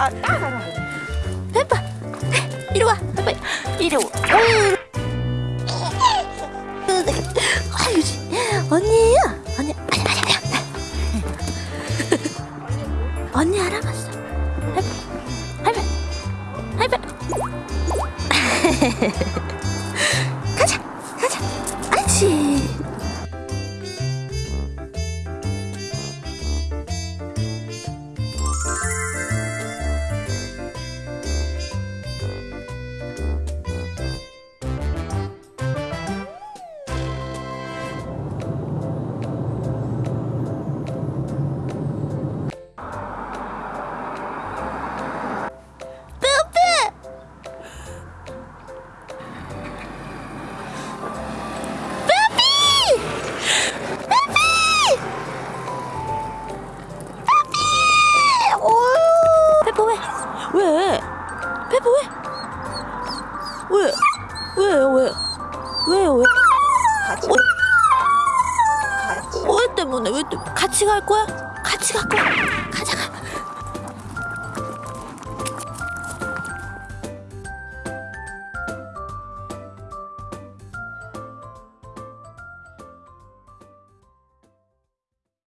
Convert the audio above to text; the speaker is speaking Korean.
아, 따라가라. 페퍼 이리 와 페퍼 이리 와. 어이. 아유 언니예요? 언니 아니 아니 아니 언니 알아봤어. 할배 할배 할배 왜? 페퍼 왜? 왜? 왜요 왜? 왜요 왜? 같이. 어? 같이. 왜 때문에 왜 때? 같이 갈 거야? 같이 갈 거야? 가자 가